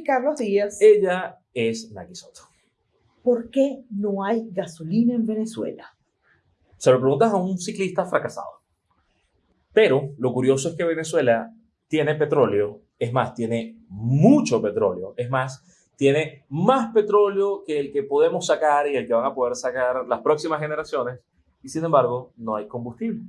Luis Carlos Díaz. Ella es Naki Soto. ¿Por qué no hay gasolina en Venezuela? Se lo preguntas a un ciclista fracasado. Pero lo curioso es que Venezuela tiene petróleo, es más, tiene mucho petróleo, es más, tiene más petróleo que el que podemos sacar y el que van a poder sacar las próximas generaciones, y sin embargo no hay combustible.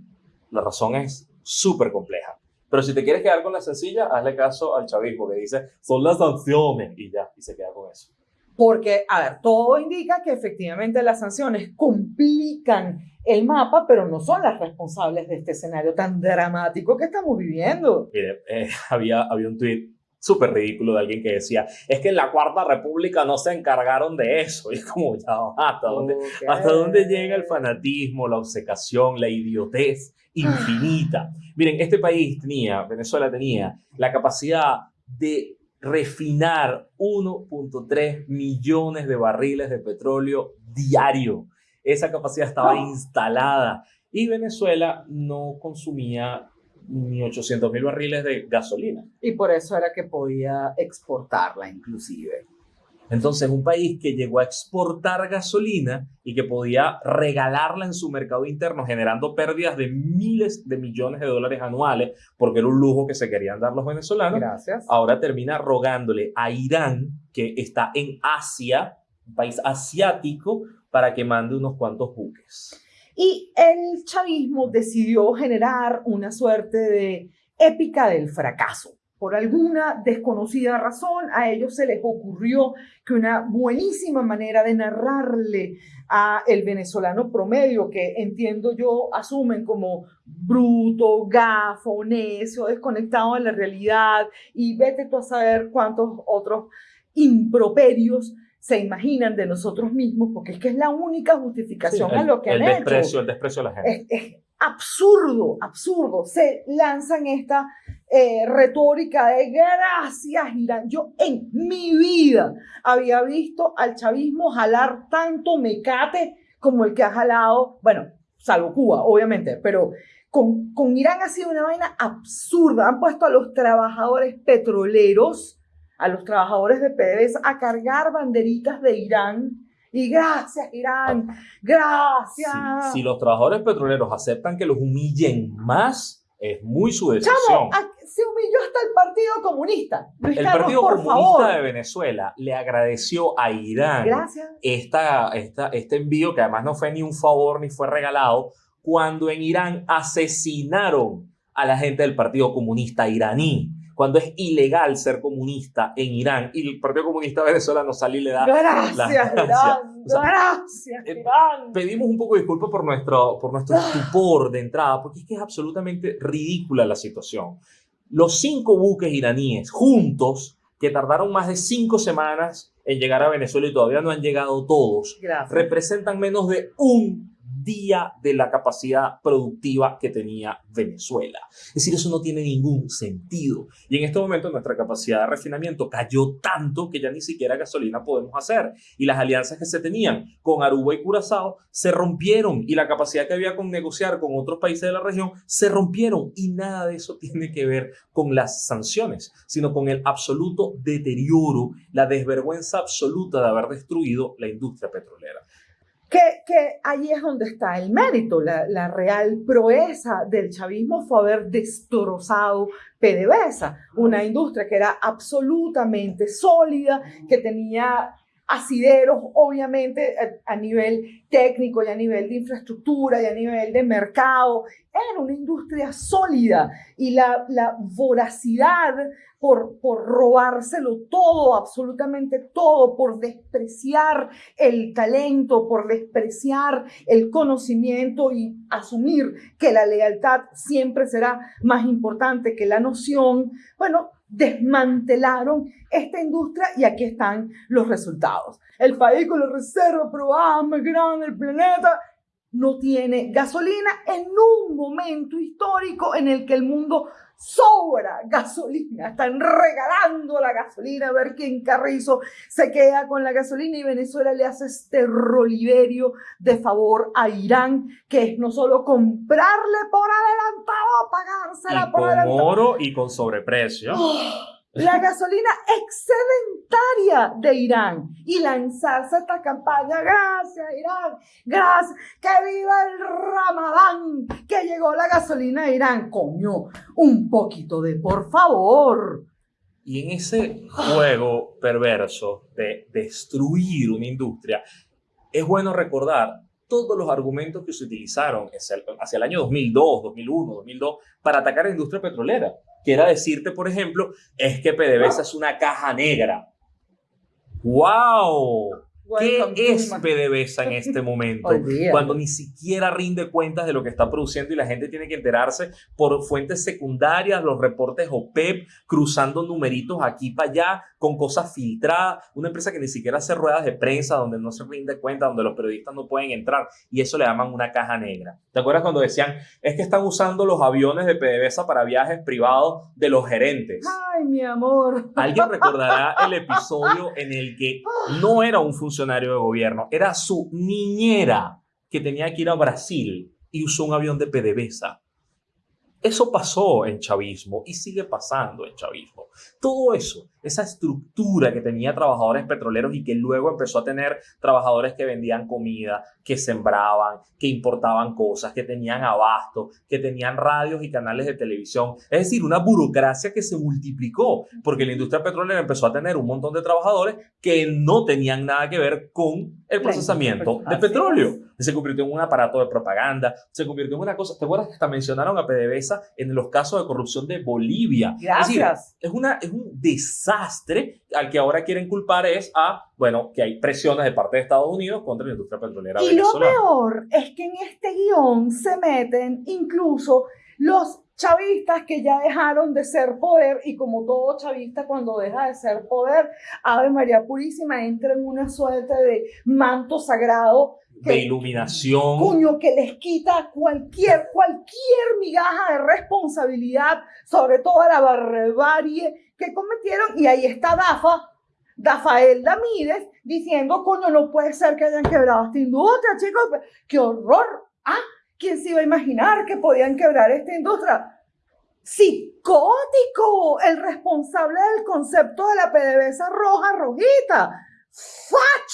La razón es súper compleja. Pero si te quieres quedar con la sencilla, hazle caso al chavismo que dice, son las sanciones y ya, y se queda con eso. Porque, a ver, todo indica que efectivamente las sanciones complican el mapa, pero no son las responsables de este escenario tan dramático que estamos viviendo. Mire, eh, había, había un tweet súper ridículo de alguien que decía, es que en la Cuarta República no se encargaron de eso. Y es como, ya, ¿hasta dónde, ¿hasta dónde llega el fanatismo, la obcecación, la idiotez infinita? Miren, este país tenía, Venezuela tenía, la capacidad de refinar 1.3 millones de barriles de petróleo diario. Esa capacidad estaba instalada y Venezuela no consumía ni 800 mil barriles de gasolina. Y por eso era que podía exportarla inclusive. Entonces, un país que llegó a exportar gasolina y que podía regalarla en su mercado interno, generando pérdidas de miles de millones de dólares anuales, porque era un lujo que se querían dar los venezolanos, Gracias. ahora termina rogándole a Irán, que está en Asia, un país asiático, para que mande unos cuantos buques. Y el chavismo decidió generar una suerte de épica del fracaso. Por alguna desconocida razón, a ellos se les ocurrió que una buenísima manera de narrarle a el venezolano promedio, que entiendo yo asumen como bruto, gafo, necio, desconectado de la realidad, y vete tú a saber cuántos otros improperios se imaginan de nosotros mismos, porque es que es la única justificación Sí, a lo que el han desprecio, hecho. El desprecio a la gente. Es, es absurdo, absurdo. Se lanzan esta eh, retórica de gracias, Irán. Yo en mi vida había visto al chavismo jalar tanto mecate como el que ha jalado, bueno, salvo Cuba, obviamente, pero con, con Irán ha sido una vaina absurda. Han puesto a los trabajadores petroleros, a los trabajadores de PDVSA a cargar banderitas de Irán. Y gracias, Irán, gracias. Si, si los trabajadores petroleros aceptan que los humillen más, es muy su decisión. Chamo, se humilló hasta el Partido Comunista. Luis El Carlos, Partido por Comunista favor. de Venezuela le agradeció a Irán Gracias. esta, esta, este envío, que además no fue ni un favor ni fue regalado, cuando en Irán asesinaron a la gente del Partido Comunista iraní, cuando es ilegal ser comunista en Irán y el Partido Comunista venezolano sale y le da... Gracias, la- Irán. o sea, gracias, eh, Irán. Pedimos un poco de disculpa por nuestro, por nuestro estupor de entrada, porque es que es absolutamente ridícula la situación. Los cinco buques iraníes juntos, que tardaron más de cinco semanas en llegar a Venezuela y todavía no han llegado todos, Gracias. representan menos de un día de la capacidad productiva que tenía Venezuela. Es decir, eso no tiene ningún sentido. Y en este momento nuestra capacidad de refinamiento cayó tanto que ya ni siquiera gasolina podemos hacer. Y las alianzas que se tenían con Aruba y Curazao se rompieron y la capacidad que había con negociar con otros países de la región se rompieron. Y nada de eso tiene que ver con las sanciones, sino con el absoluto deterioro, la desvergüenza absoluta de haber destruido la industria petrolera. Que, que ahí es donde está el mérito, la, la real proeza del chavismo fue haber destrozado PDVSA, una industria que era absolutamente sólida, que tenía asideros, obviamente, a, nivel técnico y a nivel de infraestructura y a nivel de mercado. Era una industria sólida y la, la voracidad por, por robárselo todo, absolutamente todo, por despreciar el talento, por despreciar el conocimiento y asumir que la lealtad siempre será más importante que la noción, bueno, desmantelaron esta industria y aquí están los resultados. El país con la reserva probada más grande del planeta no tiene gasolina en un momento histórico en el que el mundo sobra gasolina. Están regalando la gasolina a ver quién carrizo se queda con la gasolina y Venezuela le hace este roliverio de favor a Irán, que es no solo comprarle por adelantado, pagársela y por con adelantado. oro y con sobreprecio. ¡Oh! La gasolina excedentaria de Irán y lanzarse esta campaña, gracias Irán, gracias, que viva el Ramadán, que llegó la gasolina a Irán, coño, un poquito de por favor. Y en ese juego perverso de destruir una industria, es bueno recordar todos los argumentos que se utilizaron hacia el, año 2002, 2001, 2002 para atacar a la industria petrolera. Quiera decirte, por ejemplo, es que PDVSA es una caja negra. ¡Wow! ¿Qué es PDVSA en este momento? cuando ni siquiera rinde cuentas de lo que está produciendo y la gente tiene que enterarse por fuentes secundarias, los reportes OPEP, cruzando numeritos aquí para allá, con cosas filtradas. Una empresa que ni siquiera hace ruedas de prensa, donde no se rinde cuenta, donde los periodistas no pueden entrar. Y eso le llaman una caja negra. ¿Te acuerdas cuando decían, es que están usando los aviones de PDVSA para viajes privados de los gerentes? Ay, mi amor. Alguien recordará el episodio en el que no era un funcionario de gobierno, era su niñera que tenía que ir a Brasil y usó un avión de PDVSA. Eso pasó en chavismo y sigue pasando en chavismo. Todo eso esa estructura que tenía trabajadores petroleros y que luego empezó a tener trabajadores que vendían comida, que sembraban, que importaban cosas, que tenían abasto, que tenían radios y canales de televisión. Es decir, una burocracia que se multiplicó porque la industria petrolera empezó a tener un montón de trabajadores que no tenían nada que ver con el procesamiento de petróleo. Se convirtió en un aparato de propaganda, se convirtió en una cosa. ¿Te acuerdas que hasta mencionaron a PDVSA en los casos de corrupción de Bolivia? Gracias. Es, una, es un desastre al que ahora quieren culpar es a, bueno, que hay presiones de parte de Estados Unidos contra la industria petrolera y lo peor es que en este guion se meten incluso los chavistas que ya dejaron de ser poder y como todo chavista cuando deja de ser poder, Ave María Purísima entra en una suerte de manto sagrado de iluminación. Cuño, que les quita cualquier, cualquier migaja de responsabilidad sobre toda la barbarie que cometieron. Y ahí está Dafa, Dafael Damírez, diciendo, coño, no puede ser que hayan quebrado esta industria, chicos. ¡Qué horror! ¿Ah? ¿Quién se iba a imaginar que podían quebrar esta industria? Psicótico, el responsable del concepto de la PDVSA roja, rojita. Facho,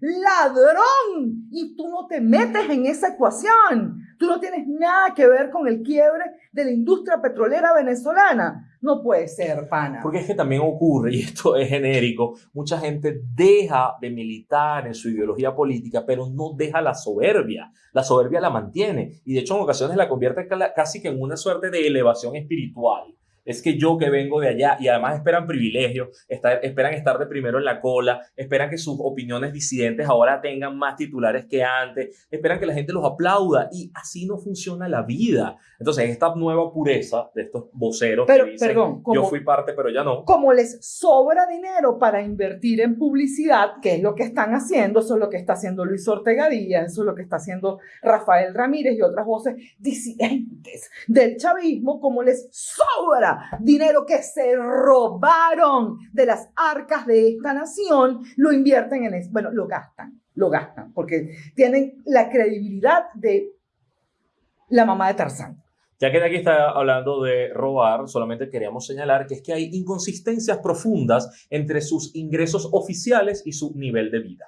ladrón. Y tú no te metes en esa ecuación. Tú no tienes nada que ver con el quiebre de la industria petrolera venezolana. No puede ser, pana. Porque es que también ocurre, y esto es genérico, mucha gente deja de militar en su ideología política, pero no deja la soberbia. La soberbia la mantiene y de hecho en ocasiones la convierte casi que en una suerte de elevación espiritual es que yo que vengo de allá y además esperan privilegios, esperan estar de primero en la cola, esperan que sus opiniones disidentes ahora tengan más titulares que antes, esperan que la gente los aplauda y así no funciona la vida. Entonces, esta nueva pureza de estos voceros pero, que dicen, perdón, yo fui parte pero ya no. Como les sobra dinero para invertir en publicidad, que es lo que están haciendo, eso es lo que está haciendo Luis Ortega Díaz, eso es lo que está haciendo Rafael Ramírez y otras voces disidentes del chavismo, como les sobra dinero que se robaron de las arcas de esta nación, lo invierten en eso. Bueno, lo gastan, lo gastan, porque tienen la credibilidad de la mamá de Tarzán. Ya que aquí está hablando de robar, solamente queríamos señalar que es que hay inconsistencias profundas entre sus ingresos oficiales y su nivel de vida.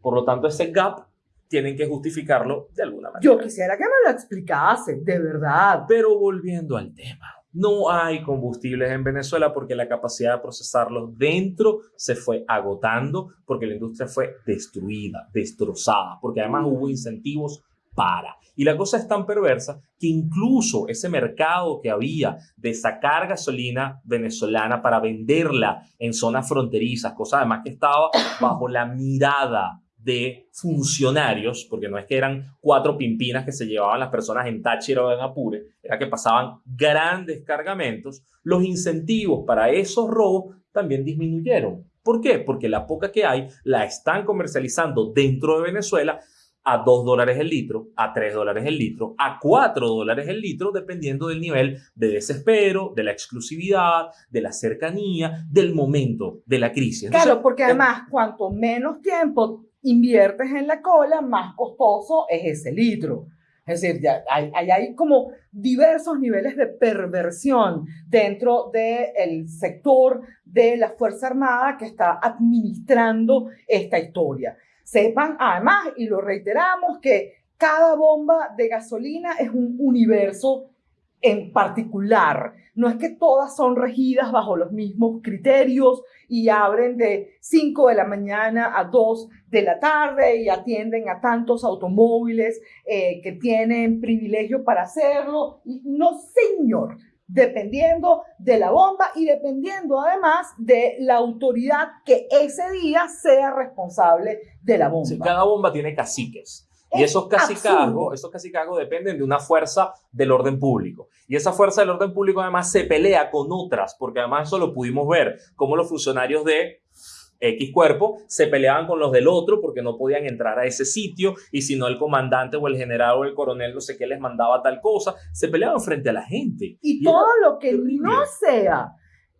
Por lo tanto, ese gap tienen que justificarlo de alguna manera. Yo quisiera que me lo explicase, de verdad. Pero volviendo al tema. No hay combustibles en Venezuela porque la capacidad de procesarlos dentro se fue agotando, porque la industria fue destruida, destrozada, porque además hubo incentivos para. Y la cosa es tan perversa que incluso ese mercado que había de sacar gasolina venezolana para venderla en zonas fronterizas, cosa además que estaba bajo la mirada de funcionarios, porque no es que eran cuatro pimpinas que se llevaban las personas en Táchira o en Apure, era que pasaban grandes cargamentos, los incentivos para esos robos también disminuyeron. ¿Por qué? Porque la poca que hay la están comercializando dentro de Venezuela a 2 dólares el litro, a 3 dólares el litro, a 4 dólares el litro, dependiendo del nivel de desespero, de la exclusividad, de la cercanía, del momento de la crisis. claro, porque además, cuanto menos tiempo inviertes en la cola, más costoso es ese litro. Es decir, ya hay, hay, como diversos niveles de perversión dentro del sector de la Fuerza Armada que está administrando esta historia. Sepan además, y lo reiteramos, que cada bomba de gasolina es un universo en particular. No es que todas son regidas bajo los mismos criterios y abren de 5 de la mañana a 2 de la tarde y atienden a tantos automóviles eh, que tienen privilegio para hacerlo. No, señor, dependiendo de la bomba y dependiendo además de la autoridad que ese día sea responsable de la bomba. cada bomba tiene caciques. Y esos cacicazgos, esos cacicazgos dependen de una fuerza del orden público. Y esa fuerza del orden público además se pelea con otras, porque además eso lo pudimos ver, como los funcionarios de X cuerpo se peleaban con los del otro porque no podían entrar a ese sitio y si no el comandante o el general o el coronel no sé qué les mandaba tal cosa, se peleaban frente a la gente. Y, todo lo que no sea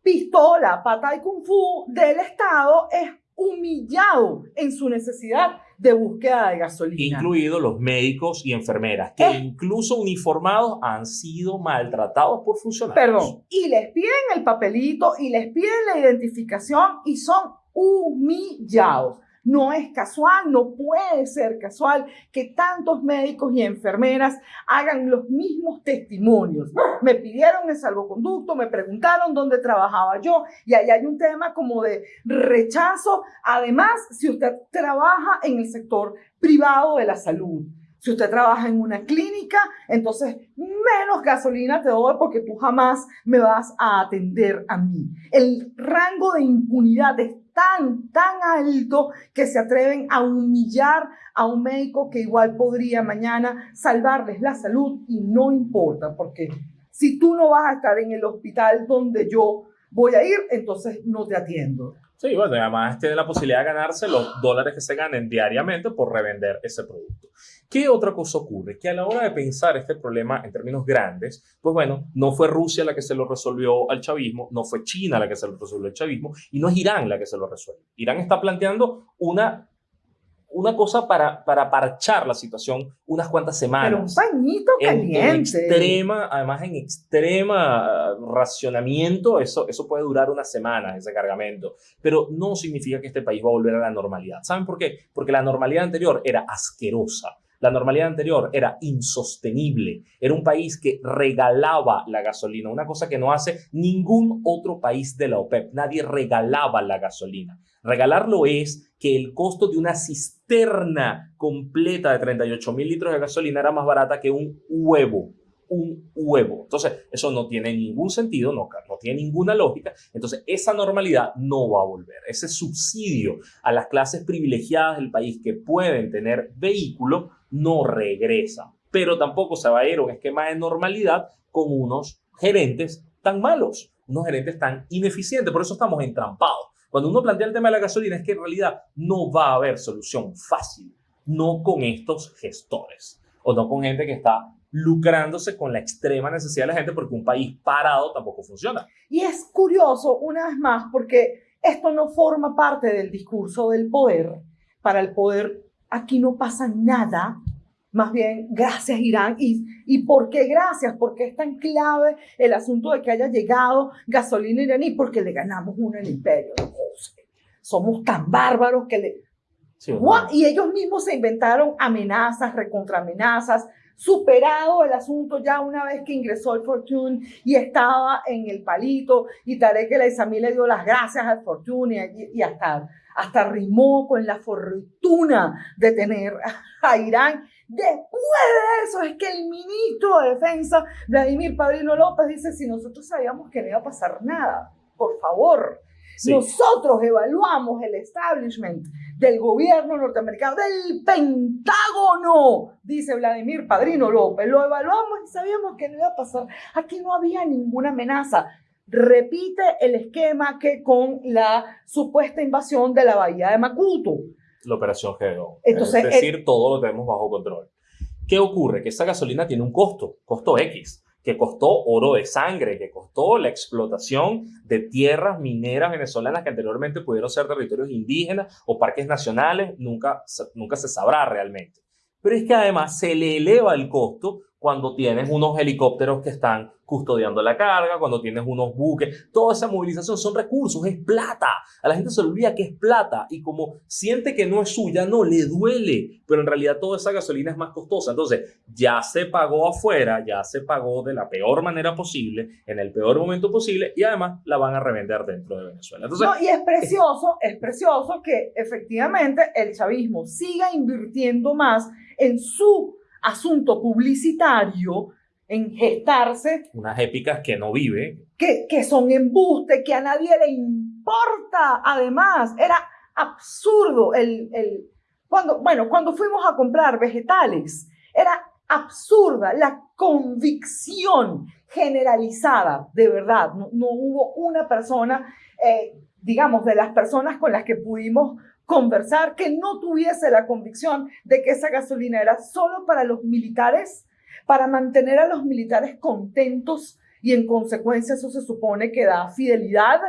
pistola, pata y kung fu del Estado es humillado en su necesidad de búsqueda de gasolina. Incluidos los médicos y enfermeras, que incluso uniformados han sido maltratados por funcionarios. Perdón, y les piden el papelito y les piden la identificación y son humillados. No es casual, no puede ser casual que tantos médicos y enfermeras hagan los mismos testimonios. Me pidieron el salvoconducto, me preguntaron dónde trabajaba yo y ahí hay un tema como de rechazo. Además, si usted trabaja en el sector privado de la salud, si usted trabaja en una clínica, entonces menos gasolina te doy porque tú jamás me vas a atender a mí. El rango de impunidad es tan, tan alto que se atreven a humillar a un médico que igual podría mañana salvarles la salud y no importa, porque si tú no vas a estar en el hospital donde yo voy a ir, entonces no te atiendo. Sí, bueno, además tiene la posibilidad de ganarse los dólares que se ganen diariamente por revender ese producto. ¿Qué otra cosa ocurre? Que a la hora de pensar este problema en términos grandes, pues bueno, no fue Rusia la que se lo resolvió al chavismo, no fue China la que se lo resolvió al chavismo y no es Irán la que se lo resuelve. Irán está planteando una una cosa para, para parchar la situación unas cuantas semanas. Pero un pañito caliente. En, extrema, además en extrema racionamiento, eso, eso puede durar unas semanas, ese cargamento. Pero no significa que este país va a volver a la normalidad. ¿Saben por qué? Porque la normalidad anterior era asquerosa. La normalidad anterior era insostenible. Era un país que regalaba la gasolina, una cosa que no hace ningún otro país de la OPEP. Nadie regalaba la gasolina. Regalarlo es que el costo de una cisterna completa de 38 mil litros de gasolina era más barata que un huevo. Un huevo. Entonces, eso no tiene ningún sentido, no, no tiene ninguna lógica. Entonces, esa normalidad no va a volver. Ese subsidio a las clases privilegiadas del país que pueden tener vehículo no regresa. Pero tampoco se va a ir a un esquema de normalidad con unos gerentes tan malos, unos gerentes tan ineficientes. Por eso estamos entrampados. Cuando uno plantea el tema de la gasolina es que en realidad no va a haber solución fácil, no con estos gestores o no con gente que está lucrándose con la extrema necesidad de la gente porque un país parado tampoco funciona. Y es curioso, una vez más, porque esto no forma parte del discurso del poder. Para el poder aquí no pasa nada más bien, gracias Irán. ¿Y, ¿Y por qué gracias? Porque es tan clave el asunto de que haya llegado gasolina iraní, porque le ganamos uno el imperio. somos tan bárbaros que le... Y ellos mismos se inventaron amenazas, recontramenazas, superado el asunto ya una vez que ingresó el Fortune y estaba en el palito y Tarek El Aizami le dio las gracias al Fortune y, y hasta, hasta rimó con la fortuna de tener a Irán Después de eso es que el ministro de Defensa, Vladimir Padrino López, dice, si nosotros sabíamos que no iba a pasar nada, por favor, nosotros evaluamos el establishment del gobierno norteamericano, del Pentágono, dice Vladimir Padrino López. Lo evaluamos y sabíamos que no iba a pasar. Aquí no había ninguna amenaza. Repite el esquema que con la supuesta invasión de la bahía de Macuto la operación. Entonces, es decir, todo lo tenemos bajo control. ¿Qué ocurre? Que esa gasolina tiene un costo, costo X, que costó oro de sangre, que costó la explotación de tierras mineras venezolanas que anteriormente pudieron ser territorios indígenas o parques nacionales, nunca, nunca se sabrá realmente. pero es que además se le eleva el costo cuando tienes unos helicópteros que están custodiando la carga, cuando tienes unos buques, toda esa movilización son recursos, es plata. A la gente se olvida que es plata y como siente que no es suya, no, le duele, pero en realidad toda esa gasolina es más costosa. Entonces, ya se pagó afuera, ya se pagó de la peor manera posible, en el peor momento posible y además la van a revender dentro de Venezuela. Entonces, no, y es precioso, es precioso que efectivamente el chavismo siga invirtiendo más en su asunto publicitario en gestarse. Unas épicas que no vive. Que, que son embuste, que a nadie le importa. Además, era absurdo el, el, cuando, bueno, cuando fuimos a comprar vegetales, era absurda la convicción generalizada, de verdad. No, no hubo una persona, eh, digamos, de las personas con las que pudimos conversar que no tuviese la convicción de que esa gasolina era solo para los militares para mantener a los militares contentos y en consecuencia eso se supone que da fidelidad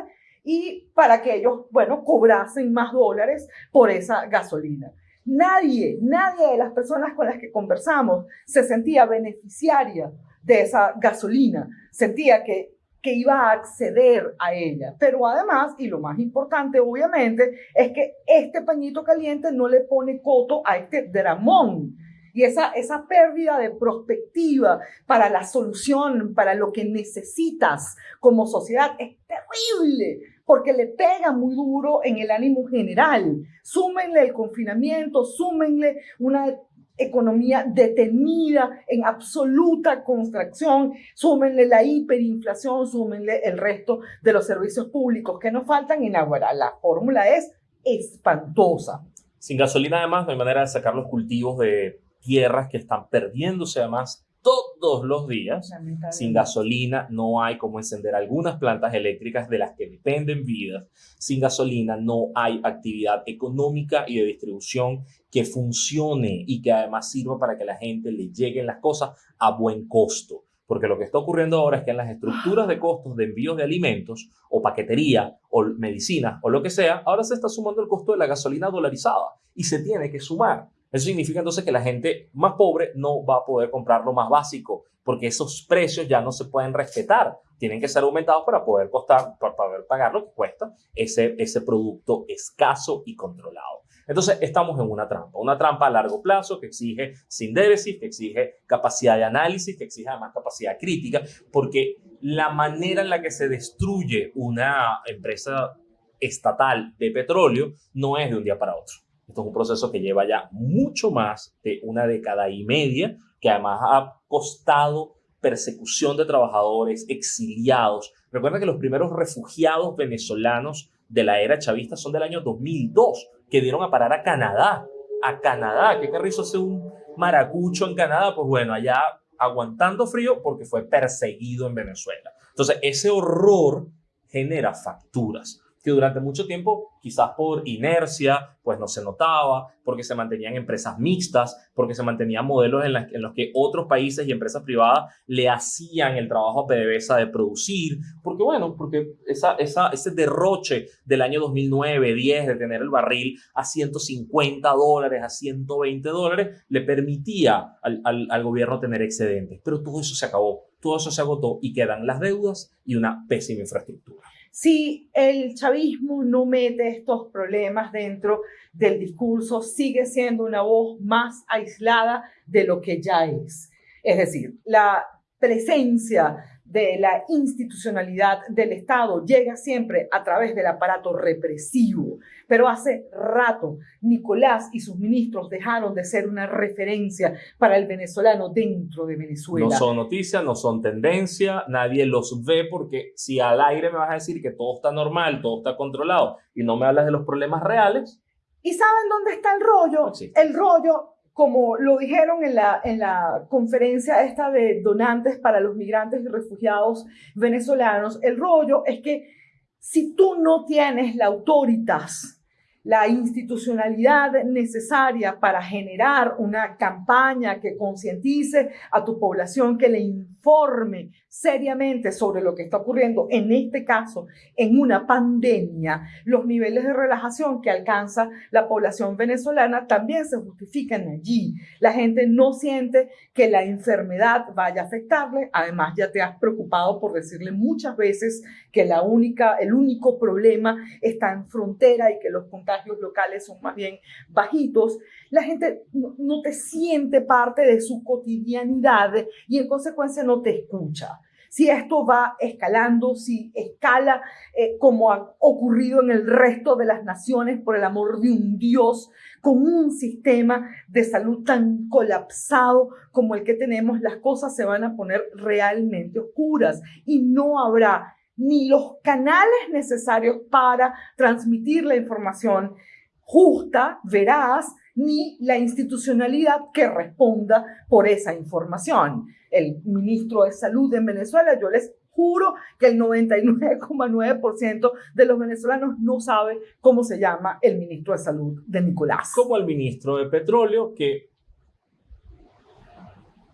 y para que ellos, bueno, cobrasen más dólares por esa gasolina. Nadie, nadie de las personas con las que conversamos se sentía beneficiaria de esa gasolina, sentía que, que iba a acceder a ella. Pero además, y lo más importante obviamente, es que este pañito caliente no le pone coto a este dramón y esa, esa pérdida de perspectiva para la solución, para lo que necesitas como sociedad, es terrible, porque le pega muy duro en el ánimo general. Súmenle el confinamiento, súmenle una economía detenida en absoluta contracción, súmenle la hiperinflación, súmenle el resto de los servicios públicos que nos faltan en Aguara. La fórmula es espantosa. Sin gasolina, además, no hay manera de sacar los cultivos de tierras que están perdiéndose además todos los días. Sin gasolina no hay como encender algunas plantas eléctricas de las que dependen vidas. Sin gasolina no hay actividad económica y de distribución que funcione y que además sirva para que la gente le lleguen las cosas a buen costo. Porque lo que está ocurriendo ahora es que en las estructuras de costos de envíos de alimentos o paquetería o medicina o lo que sea, ahora se está sumando el costo de la gasolina dolarizada y se tiene que sumar. Eso significa entonces que la gente más pobre no va a poder comprar lo más básico, porque esos precios ya no se pueden respetar. Tienen que ser aumentados para poder costar, para poder pagar lo que cuesta ese, ese producto escaso y controlado. Entonces, estamos en una trampa, una trampa a largo plazo que exige sin déficit, que exige capacidad de análisis, que exige además capacidad crítica, porque la manera en la que se destruye una empresa estatal de petróleo no es de un día para otro. Esto es un proceso que lleva ya mucho más de una década y media, que además ha costado persecución de trabajadores, exiliados. Recuerda que los primeros refugiados venezolanos de la era chavista son del año 2002, que dieron a parar a Canadá. A Canadá, ¿qué carrizo hace un maracucho en Canadá? Pues bueno, allá aguantando frío porque fue perseguido en Venezuela. Entonces, ese horror genera facturas que durante mucho tiempo, quizás por inercia, pues no se notaba, porque se mantenían empresas mixtas, porque se mantenían modelos en, los que otros países y empresas privadas le hacían el trabajo a PDVSA de producir, porque bueno, porque esa, esa, ese derroche del año 2009, 10, de tener el barril a 150 dólares, a 120 dólares, le permitía al, al, al gobierno tener excedentes. Pero todo eso se acabó, todo eso se agotó y quedan las deudas y una pésima infraestructura si el chavismo no mete estos problemas dentro del discurso, sigue siendo una voz más aislada de lo que ya es. Es decir, la presencia de la institucionalidad del Estado llega siempre a través del aparato represivo. Pero hace rato Nicolás y sus ministros dejaron de ser una referencia para el venezolano dentro de Venezuela. No son noticias, no son tendencia, nadie los ve porque si al aire me vas a decir que todo está normal, todo está controlado y no me hablas de los problemas reales. ¿Y saben dónde está el rollo? el rollo como lo dijeron en la, en la conferencia esta de donantes para los migrantes y refugiados venezolanos, el rollo es que si tú no tienes la autoritas la institucionalidad necesaria para generar una campaña que concientice a tu población, que le informe seriamente sobre lo que está ocurriendo, en este caso, en una pandemia, los niveles de relajación que alcanza la población venezolana también se justifican allí. La gente no siente que la enfermedad vaya a afectarle, además ya te has preocupado por decirle muchas veces que la única, el único problema está en frontera y que los contagios locales son más bien bajitos, la gente no, te siente parte de su cotidianidad y en consecuencia no te escucha. Si esto va escalando, si escala eh, como ha ocurrido en el resto de las naciones, por el amor de un Dios, con un sistema de salud tan colapsado como el que tenemos, las cosas se van a poner realmente oscuras y no habrá ni los canales necesarios para transmitir la información justa, veraz, ni la institucionalidad que responda por esa información. El ministro de Salud en Venezuela, yo les juro que el 99,9% de los venezolanos no sabe cómo se llama el ministro de Salud de Nicolás. Como el ministro de Petróleo, que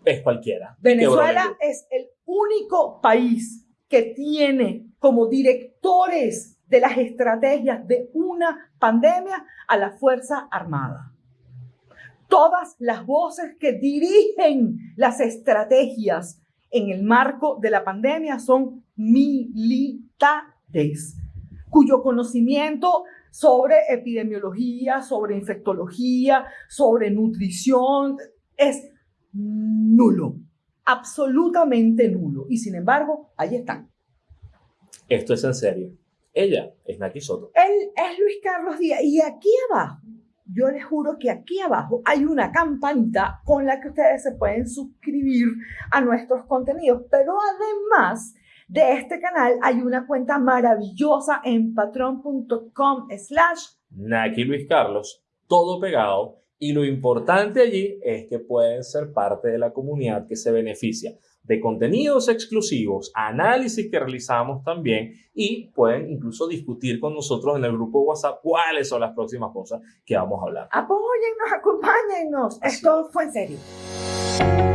es cualquiera. Venezuela es el único país que tiene como directores de las estrategias de una pandemia a la Fuerza Armada. Todas las voces que dirigen las estrategias en el marco de la pandemia son militares, cuyo conocimiento sobre epidemiología, sobre infectología, sobre nutrición es nulo absolutamente nulo. Y sin embargo, ahí están. Esto es en serio. Ella es Naki Soto. Él es Luis Carlos Díaz. Y aquí abajo, yo les juro que aquí abajo hay una campanita con la que ustedes se pueden suscribir a nuestros contenidos. Pero además de este canal hay una cuenta maravillosa en patreon.com slash Naki Luis Carlos, todo pegado y lo importante allí es que pueden ser parte de la comunidad que se beneficia de contenidos exclusivos, análisis que realizamos también y pueden incluso discutir con nosotros en el grupo WhatsApp cuáles son las próximas cosas que vamos a hablar. Apóyennos, acompáñennos. Esto fue en serio.